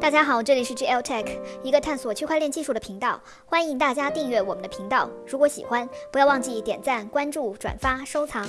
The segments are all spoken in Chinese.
大家好，这里是 GL Tech，一个探索区块链技术的频道。欢迎大家订阅我们的频道，如果喜欢，不要忘记点赞、关注、转发、收藏。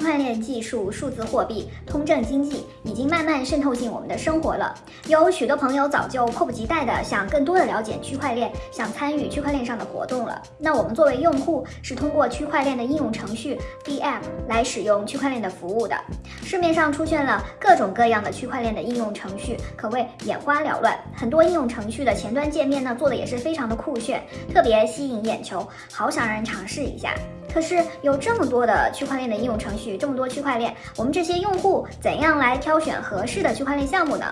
区块链技术、数字货币、通证经济已经慢慢渗透进我们的生活了。有许多朋友早就迫不及待的想更多的了解区块链，想参与区块链上的活动了。那我们作为用户，是通过区块链的应用程序 DM 来使用区块链的服务的。市面上出现了各种各样的区块链的应用程序，可谓眼花缭乱。很多应用程序的前端界面呢，做的也是非常的酷炫，特别吸引眼球，好想让人尝试一下。可是有这么多的区块链的应用程序，这么多区块链，我们这些用户怎样来挑选合适的区块链项目呢？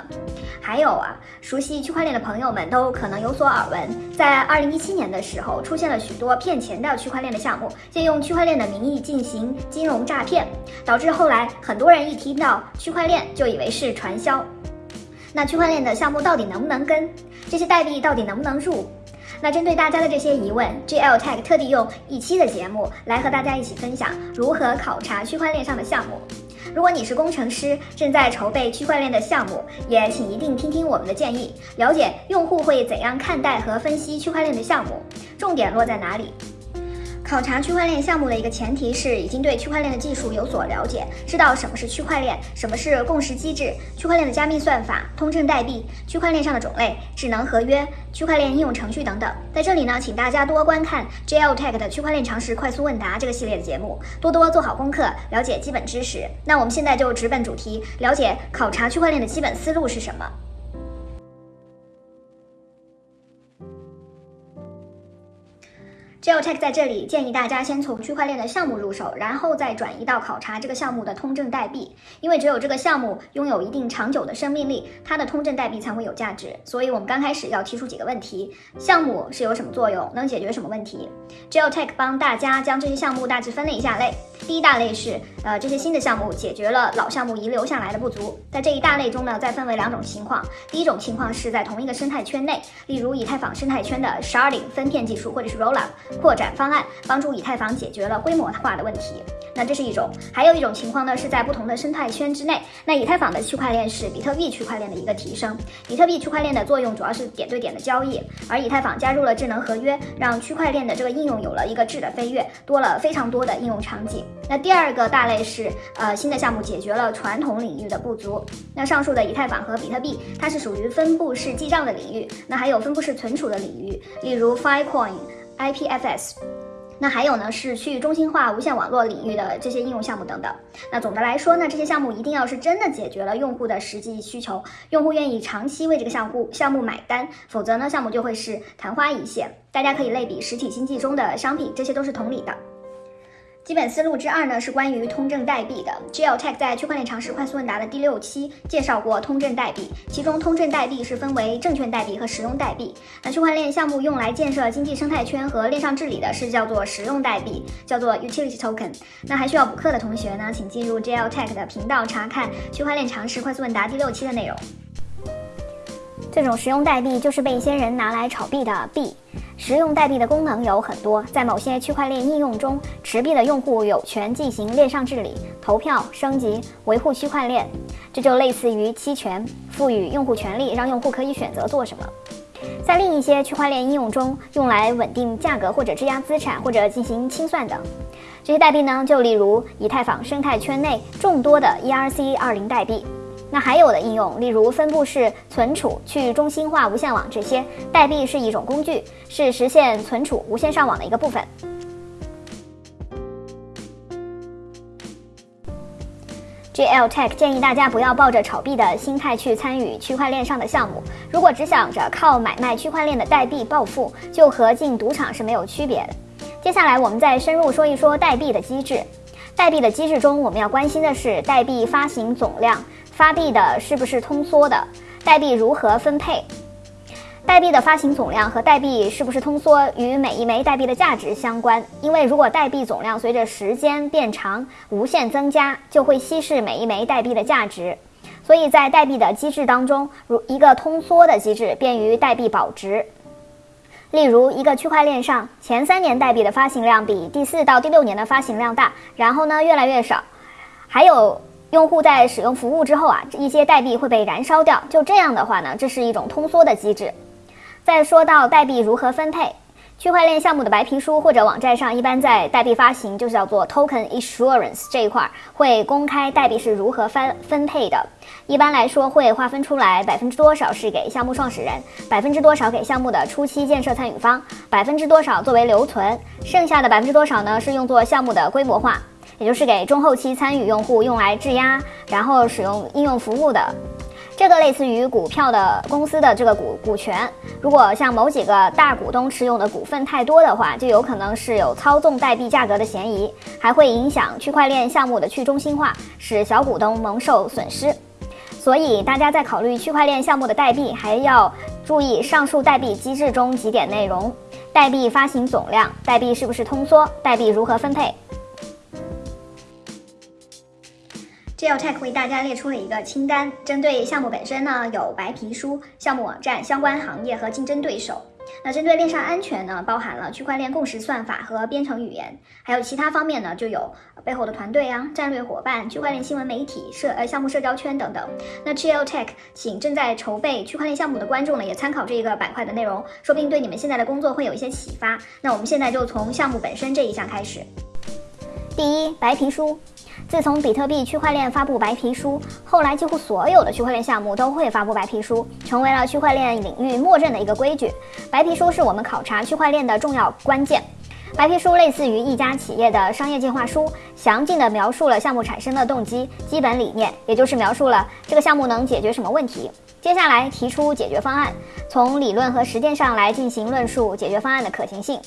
还有啊，熟悉区块链的朋友们都可能有所耳闻，在二零一七年的时候，出现了许多骗钱的区块链的项目，借用区块链的名义进行金融诈骗，导致后来很多人一听到区块链就以为是传销。那区块链的项目到底能不能跟？这些代币到底能不能入？那针对大家的这些疑问，GL Tech 特地用一期的节目来和大家一起分享如何考察区块链上的项目。如果你是工程师，正在筹备区块链的项目，也请一定听听我们的建议，了解用户会怎样看待和分析区块链的项目，重点落在哪里。考察区块链项目的一个前提是已经对区块链的技术有所了解，知道什么是区块链，什么是共识机制，区块链的加密算法、通证代币、区块链上的种类、智能合约、区块链应用程序等等。在这里呢，请大家多观看 JL Tech 的区块链常识快速问答这个系列的节目，多多做好功课，了解基本知识。那我们现在就直奔主题，了解考察区块链的基本思路是什么。GeoTech 在这里建议大家先从区块链的项目入手，然后再转移到考察这个项目的通证代币，因为只有这个项目拥有一定长久的生命力，它的通证代币才会有价值。所以，我们刚开始要提出几个问题：项目是有什么作用，能解决什么问题？GeoTech 帮大家将这些项目大致分了一下类。第一大类是，呃，这些新的项目解决了老项目遗留下来的不足。在这一大类中呢，再分为两种情况。第一种情况是在同一个生态圈内，例如以太坊生态圈的 sharding 分片技术，或者是 rollup 扩展方案，帮助以太坊解决了规模化的问题。那这是一种。还有一种情况呢，是在不同的生态圈之内。那以太坊的区块链是比特币区块链的一个提升。比特币区块链的作用主要是点对点的交易，而以太坊加入了智能合约，让区块链的这个应用有了一个质的飞跃，多了非常多的应用场景。那第二个大类是，呃，新的项目解决了传统领域的不足。那上述的以太坊和比特币，它是属于分布式记账的领域。那还有分布式存储的领域，例如 Filecoin、IPFS。那还有呢，是去中心化无线网络领域的这些应用项目等等。那总的来说呢，这些项目一定要是真的解决了用户的实际需求，用户愿意长期为这个项目项目买单，否则呢，项目就会是昙花一现。大家可以类比实体经济中的商品，这些都是同理的。基本思路之二呢，是关于通证代币的。GL Tech 在区块链常识快速问答的第六期介绍过通证代币，其中通证代币是分为证券代币和实用代币。那区块链项目用来建设经济生态圈和链上治理的是叫做实用代币，叫做 Utility Token。那还需要补课的同学呢，请进入 GL Tech 的频道查看区块链常识快速问答第六期的内容。这种实用代币就是被一些人拿来炒币的币。实用代币的功能有很多，在某些区块链应用中，持币的用户有权进行链上治理、投票、升级、维护区块链，这就类似于期权，赋予用户权利，让用户可以选择做什么。在另一些区块链应用中，用来稳定价格或者质押资产或者进行清算等。这些代币呢，就例如以太坊生态圈内众多的 ERC20 代币。那还有的应用，例如分布式存储、去中心化无线网这些代币是一种工具，是实现存储、无线上网的一个部分。GL Tech 建议大家不要抱着炒币的心态去参与区块链上的项目。如果只想着靠买卖区块链的代币暴富，就和进赌场是没有区别的。接下来我们再深入说一说代币的机制。代币的机制中，我们要关心的是代币发行总量。发币的是不是通缩的？代币如何分配？代币的发行总量和代币是不是通缩与每一枚代币的价值相关。因为如果代币总量随着时间变长无限增加，就会稀释每一枚代币的价值。所以在代币的机制当中，如一个通缩的机制，便于代币保值。例如，一个区块链上前三年代币的发行量比第四到第六年的发行量大，然后呢越来越少。还有。用户在使用服务之后啊，一些代币会被燃烧掉。就这样的话呢，这是一种通缩的机制。再说到代币如何分配。区块链项目的白皮书或者网站上，一般在代币发行，就是叫做 token issuance 这一块儿会公开代币是如何分分配的。一般来说，会划分出来百分之多少是给项目创始人，百分之多少给项目的初期建设参与方，百分之多少作为留存，剩下的百分之多少呢是用作项目的规模化，也就是给中后期参与用户用来质押，然后使用应用服务的。这个类似于股票的公司的这个股股权，如果像某几个大股东持有的股份太多的话，就有可能是有操纵代币价格的嫌疑，还会影响区块链项目的去中心化，使小股东蒙受损失。所以大家在考虑区块链项目的代币，还要注意上述代币机制中几点内容：代币发行总量，代币是不是通缩，代币如何分配。GeoTech 为大家列出了一个清单，针对项目本身呢，有白皮书、项目网站、相关行业和竞争对手。那针对链上安全呢，包含了区块链共识算法和编程语言，还有其他方面呢，就有背后的团队啊、战略伙伴、区块链新闻媒体、社呃项目社交圈等等。那 GeoTech 请正在筹备区块链项目的观众呢，也参考这个板块的内容，说不定对你们现在的工作会有一些启发。那我们现在就从项目本身这一项开始。第一，白皮书。自从比特币区块链发布白皮书，后来几乎所有的区块链项目都会发布白皮书，成为了区块链领域默认的一个规矩。白皮书是我们考察区块链的重要关键。白皮书类似于一家企业的商业计划书，详尽地描述了项目产生的动机、基本理念，也就是描述了这个项目能解决什么问题。接下来提出解决方案，从理论和实践上来进行论述解决方案的可行性。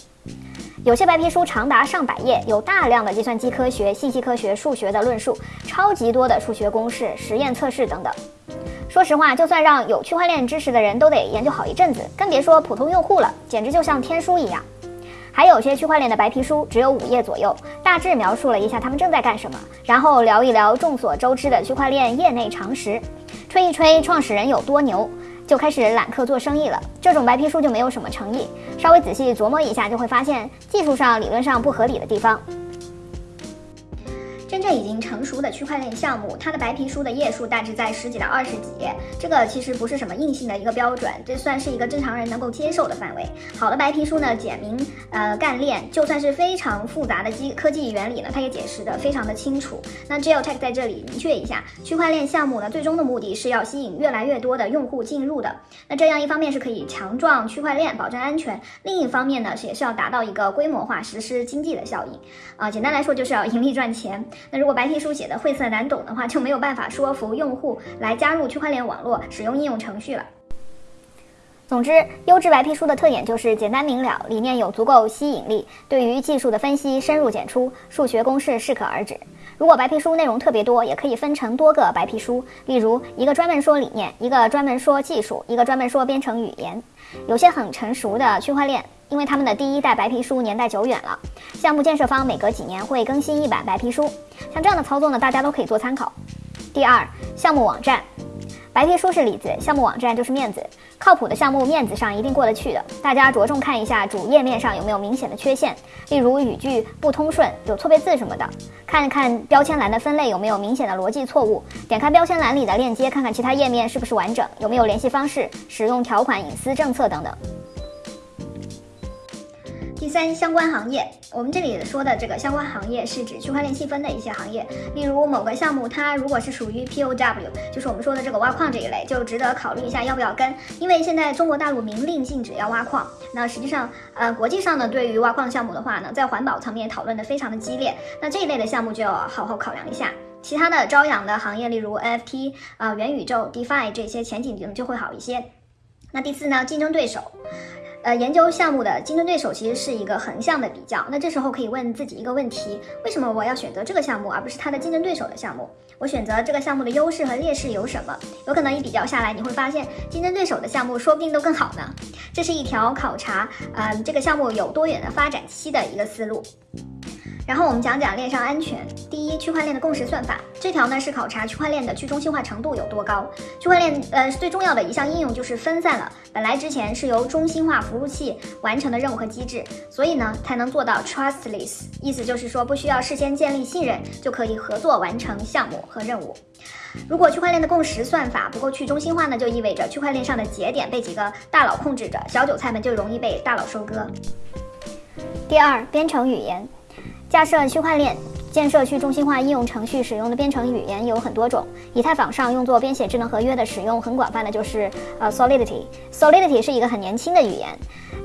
有些白皮书长达上百页，有大量的计算机科学、信息科学、数学的论述，超级多的数学公式、实验测试等等。说实话，就算让有区块链知识的人都得研究好一阵子，更别说普通用户了，简直就像天书一样。还有些区块链的白皮书只有五页左右，大致描述了一下他们正在干什么，然后聊一聊众所周知的区块链业内常识，吹一吹创始人有多牛。就开始揽客做生意了，这种白皮书就没有什么诚意。稍微仔细琢磨一下，就会发现技术上、理论上不合理的地方。真正已经成熟的区块链项目，它的白皮书的页数大致在十几到二十几页，这个其实不是什么硬性的一个标准，这算是一个正常人能够接受的范围。好的白皮书呢，简明呃干练，就算是非常复杂的机科技原理呢，它也解释的非常的清楚。那 GeoTech 在这里明确一下，区块链项目呢，最终的目的是要吸引越来越多的用户进入的。那这样一方面是可以强壮区块链，保证安全；另一方面呢，也是要达到一个规模化实施经济的效应。啊，简单来说就是要盈利赚钱。那如果白皮书写的晦涩难懂的话，就没有办法说服用户来加入区块链网络，使用应用程序了。总之，优质白皮书的特点就是简单明了，理念有足够吸引力，对于技术的分析深入浅出，数学公式适可而止。如果白皮书内容特别多，也可以分成多个白皮书，例如一个专门说理念，一个专门说技术，一个专门说编程语言。有些很成熟的区块链。因为他们的第一代白皮书年代久远了，项目建设方每隔几年会更新一版白皮书，像这样的操作呢，大家都可以做参考。第二，项目网站，白皮书是里子，项目网站就是面子，靠谱的项目面子上一定过得去的。大家着重看一下主页面上有没有明显的缺陷，例如语句不通顺、有错别字什么的。看看标签栏的分类有没有明显的逻辑错误，点开标签栏里的链接，看看其他页面是不是完整，有没有联系方式、使用条款、隐私政策等等。第三，相关行业，我们这里说的这个相关行业是指区块链细分的一些行业，例如某个项目，它如果是属于 POW，就是我们说的这个挖矿这一类，就值得考虑一下要不要跟，因为现在中国大陆明令禁止要挖矿，那实际上，呃，国际上呢，对于挖矿项目的话呢，在环保层面讨论的非常的激烈，那这一类的项目就要好好考量一下。其他的朝阳的行业，例如 NFT 啊、元宇宙、DeFi 这些前景就会好一些。那第四呢，竞争对手。呃，研究项目的竞争对手其实是一个横向的比较。那这时候可以问自己一个问题：为什么我要选择这个项目，而不是它的竞争对手的项目？我选择这个项目的优势和劣势有什么？有可能一比较下来，你会发现竞争对手的项目说不定都更好呢。这是一条考察，嗯，这个项目有多远的发展期的一个思路。然后我们讲讲链上安全。第一，区块链的共识算法，这条呢是考察区块链的去中心化程度有多高。区块链呃最重要的一项应用就是分散了本来之前是由中心化服务器完成的任务和机制，所以呢才能做到 trustless，意思就是说不需要事先建立信任就可以合作完成项目和任务。如果区块链的共识算法不够去中心化呢，就意味着区块链上的节点被几个大佬控制着，小韭菜们就容易被大佬收割。第二，编程语言，架设区块链。建设去中心化应用程序使用的编程语言有很多种，以太坊上用作编写智能合约的使用很广泛的就是呃 Solidity。Solidity 是一个很年轻的语言，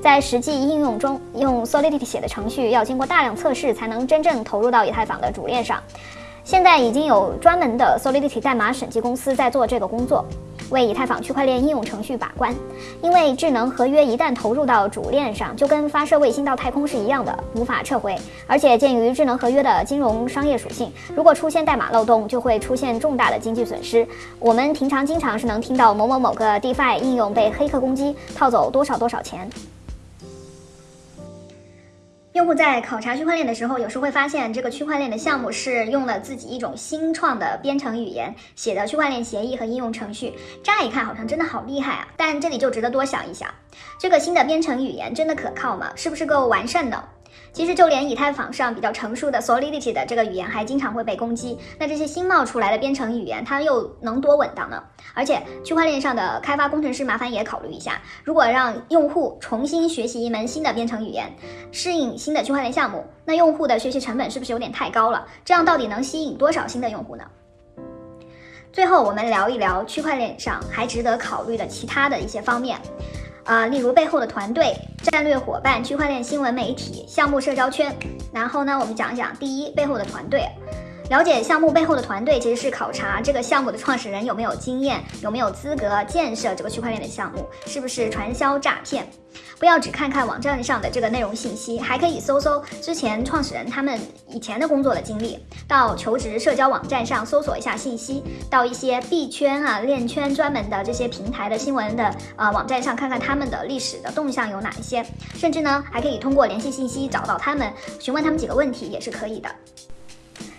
在实际应用中，用 Solidity 写的程序要经过大量测试才能真正投入到以太坊的主链上。现在已经有专门的 Solidity 代码审计公司在做这个工作。为以太坊区块链应用程序把关，因为智能合约一旦投入到主链上，就跟发射卫星到太空是一样的，无法撤回。而且鉴于智能合约的金融商业属性，如果出现代码漏洞，就会出现重大的经济损失。我们平常经常是能听到某某某个 DeFi 应用被黑客攻击，套走多少多少钱。用户在考察区块链的时候，有时会发现这个区块链的项目是用了自己一种新创的编程语言写的区块链协议和应用程序，乍一看好像真的好厉害啊！但这里就值得多想一想，这个新的编程语言真的可靠吗？是不是够完善的？其实就连以太坊上比较成熟的 Solidity 的这个语言还经常会被攻击，那这些新冒出来的编程语言，它又能多稳当呢？而且区块链上的开发工程师，麻烦也考虑一下，如果让用户重新学习一门新的编程语言，适应新的区块链项目，那用户的学习成本是不是有点太高了？这样到底能吸引多少新的用户呢？最后我们聊一聊区块链上还值得考虑的其他的一些方面。啊，例如背后的团队、战略伙伴、区块链新闻媒体、项目社交圈。然后呢，我们讲讲第一背后的团队。了解项目背后的团队，其实是考察这个项目的创始人有没有经验，有没有资格建设这个区块链的项目，是不是传销诈骗。不要只看看网站上的这个内容信息，还可以搜搜之前创始人他们以前的工作的经历，到求职社交网站上搜索一下信息，到一些币圈啊、链圈专门的这些平台的新闻的呃网站上看看他们的历史的动向有哪一些，甚至呢还可以通过联系信息找到他们，询问他们几个问题也是可以的。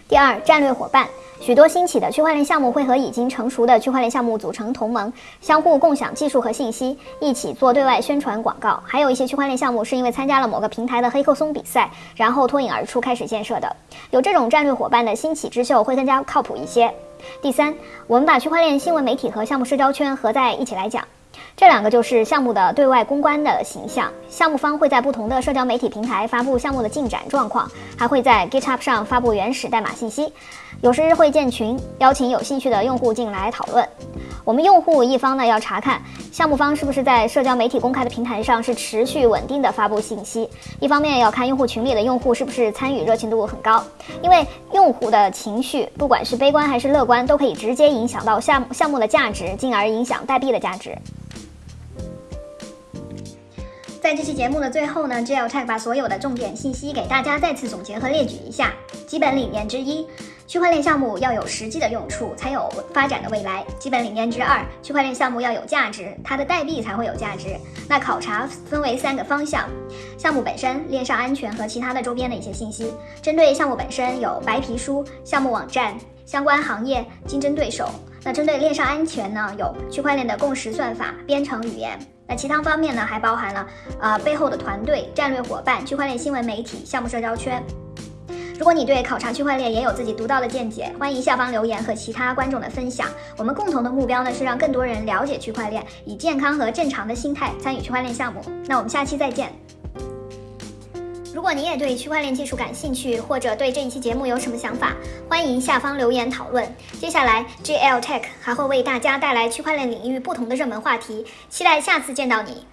第二，战略伙伴，许多兴起的区块链项目会和已经成熟的区块链项目组成同盟，相互共享技术和信息，一起做对外宣传广告。还有一些区块链项目是因为参加了某个平台的黑客松比赛，然后脱颖而出开始建设的。有这种战略伙伴的兴起之秀会更加靠谱一些。第三，我们把区块链新闻媒体和项目社交圈合在一起来讲。这两个就是项目的对外公关的形象。项目方会在不同的社交媒体平台发布项目的进展状况，还会在 GitHub 上发布原始代码信息。有时会建群，邀请有兴趣的用户进来讨论。我们用户一方呢，要查看项目方是不是在社交媒体公开的平台上是持续稳定的发布信息；一方面要看用户群里的用户是不是参与热情度很高。因为用户的情绪，不管是悲观还是乐观，都可以直接影响到项目项目的价值，进而影响代币的价值。在这期节目的最后呢，GLTech 把所有的重点信息给大家再次总结和列举一下。基本理念之一，区块链项目要有实际的用处，才有发展的未来。基本理念之二，区块链项目要有价值，它的代币才会有价值。那考察分为三个方向：项目本身、链上安全和其他的周边的一些信息。针对项目本身，有白皮书、项目网站、相关行业、竞争对手。那针对链上安全呢，有区块链的共识算法、编程语言。那其他方面呢，还包含了呃背后的团队、战略伙伴、区块链新闻媒体、项目社交圈。如果你对考察区块链也有自己独到的见解，欢迎下方留言和其他观众的分享。我们共同的目标呢是让更多人了解区块链，以健康和正常的心态参与区块链项目。那我们下期再见。如果你也对区块链技术感兴趣，或者对这一期节目有什么想法，欢迎下方留言讨论。接下来，GL Tech 还会为大家带来区块链领域不同的热门话题，期待下次见到你。